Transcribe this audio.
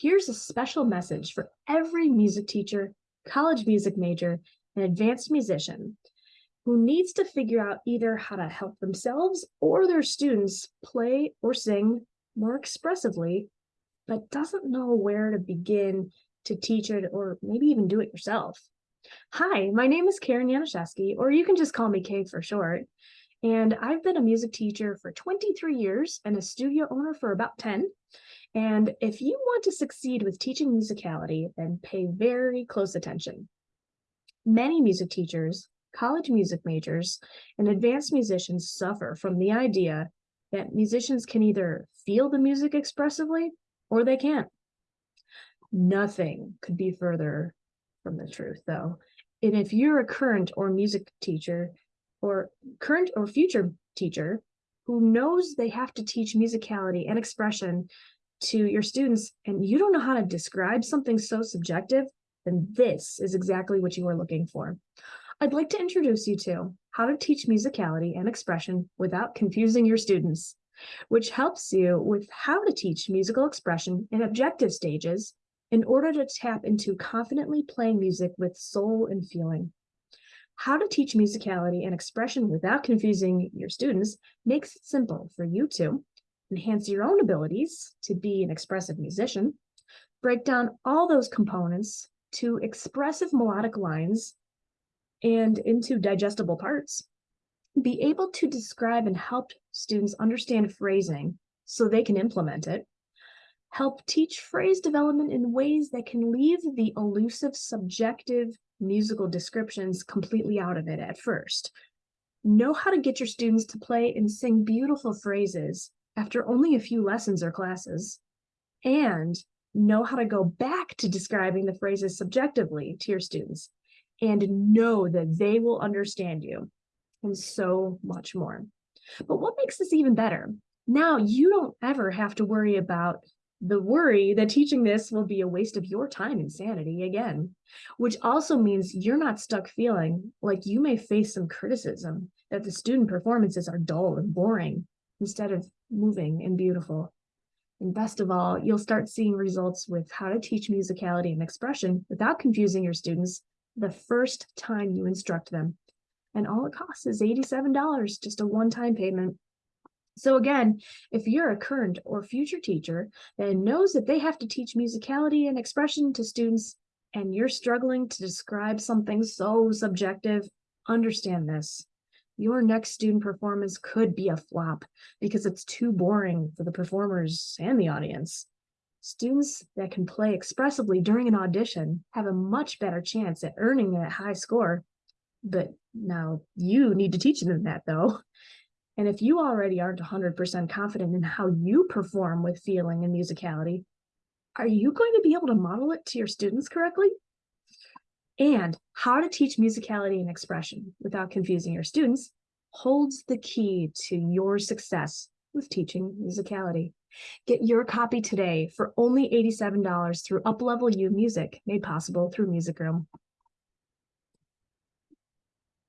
Here's a special message for every music teacher, college music major, and advanced musician who needs to figure out either how to help themselves or their students play or sing more expressively, but doesn't know where to begin to teach it or maybe even do it yourself. Hi, my name is Karen Yanuszewski, or you can just call me Kay for short. And I've been a music teacher for 23 years and a studio owner for about 10. And if you want to succeed with teaching musicality, then pay very close attention. Many music teachers, college music majors, and advanced musicians suffer from the idea that musicians can either feel the music expressively or they can't. Nothing could be further from the truth, though. And if you're a current or music teacher, or current or future teacher who knows they have to teach musicality and expression to your students and you don't know how to describe something so subjective, then this is exactly what you are looking for. I'd like to introduce you to how to teach musicality and expression without confusing your students, which helps you with how to teach musical expression in objective stages in order to tap into confidently playing music with soul and feeling. How to teach musicality and expression without confusing your students makes it simple for you to enhance your own abilities to be an expressive musician, break down all those components to expressive melodic lines and into digestible parts, be able to describe and help students understand phrasing so they can implement it, help teach phrase development in ways that can leave the elusive subjective musical descriptions completely out of it at first. Know how to get your students to play and sing beautiful phrases after only a few lessons or classes, and know how to go back to describing the phrases subjectively to your students and know that they will understand you and so much more. But what makes this even better? Now you don't ever have to worry about the worry that teaching this will be a waste of your time and sanity again, which also means you're not stuck feeling like you may face some criticism that the student performances are dull and boring instead of moving and beautiful. And best of all, you'll start seeing results with how to teach musicality and expression without confusing your students the first time you instruct them. And all it costs is $87, just a one-time payment. So again, if you're a current or future teacher that knows that they have to teach musicality and expression to students and you're struggling to describe something so subjective, understand this. Your next student performance could be a flop because it's too boring for the performers and the audience. Students that can play expressively during an audition have a much better chance at earning that high score. But now you need to teach them that though. And if you already aren't 100% confident in how you perform with feeling and musicality, are you going to be able to model it to your students correctly? And how to teach musicality and expression without confusing your students holds the key to your success with teaching musicality. Get your copy today for only $87 through Uplevel U Music, made possible through Music Room.